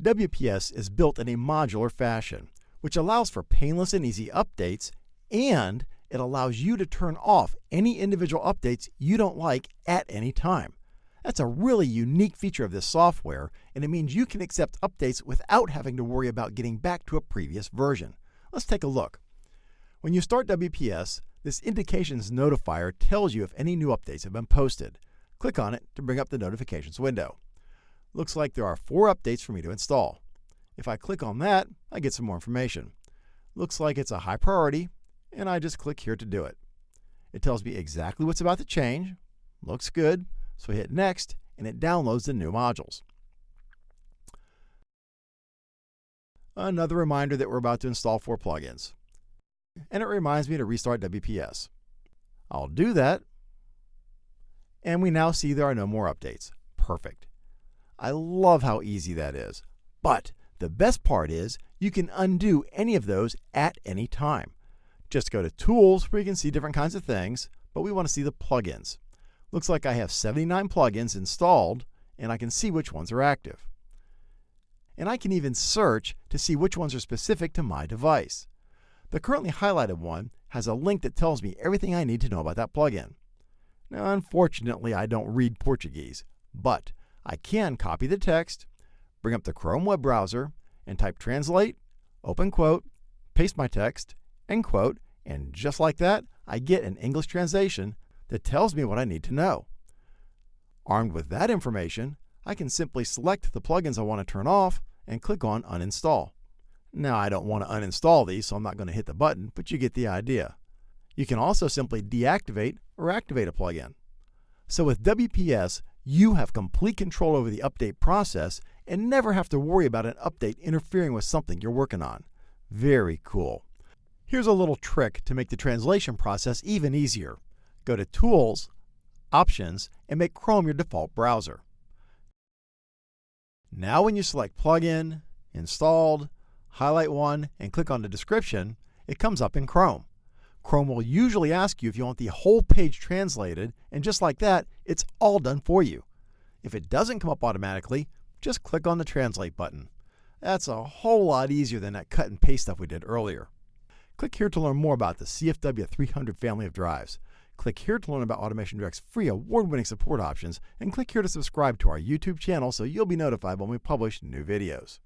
WPS is built in a modular fashion, which allows for painless and easy updates, and it allows you to turn off any individual updates you don't like at any time. That's a really unique feature of this software, and it means you can accept updates without having to worry about getting back to a previous version. Let's take a look. When you start WPS, this indications notifier tells you if any new updates have been posted. Click on it to bring up the notifications window. Looks like there are four updates for me to install. If I click on that, I get some more information. Looks like it's a high priority, and I just click here to do it. It tells me exactly what's about to change. Looks good, so I hit Next, and it downloads the new modules. Another reminder that we're about to install four plugins. And it reminds me to restart WPS. I'll do that, and we now see there are no more updates. Perfect. I love how easy that is. But the best part is you can undo any of those at any time. Just go to Tools where you can see different kinds of things, but we want to see the plugins. Looks like I have 79 plugins installed, and I can see which ones are active. And I can even search to see which ones are specific to my device. The currently highlighted one has a link that tells me everything I need to know about that plugin. Now, unfortunately, I don't read Portuguese, but I can copy the text, bring up the Chrome web browser, and type translate, open quote, paste my text, end quote, and just like that, I get an English translation that tells me what I need to know. Armed with that information, I can simply select the plugins I want to turn off and click on Uninstall. Now, I don't want to uninstall these, so I'm not going to hit the button, but you get the idea. You can also simply deactivate or activate a plugin. So with WPS, you have complete control over the update process and never have to worry about an update interfering with something you're working on. Very cool. Here's a little trick to make the translation process even easier. Go to Tools, Options, and make Chrome your default browser. Now when you select Plugin, Installed, highlight one, and click on the description, it comes up in Chrome. Chrome will usually ask you if you want the whole page translated, and just like that, it's all done for you. If it doesn't come up automatically, just click on the Translate button. That's a whole lot easier than that cut and paste stuff we did earlier. Click here to learn more about the CFW 300 family of drives. Click here to learn about Automation Direct's free award-winning support options, and click here to subscribe to our YouTube channel so you'll be notified when we publish new videos.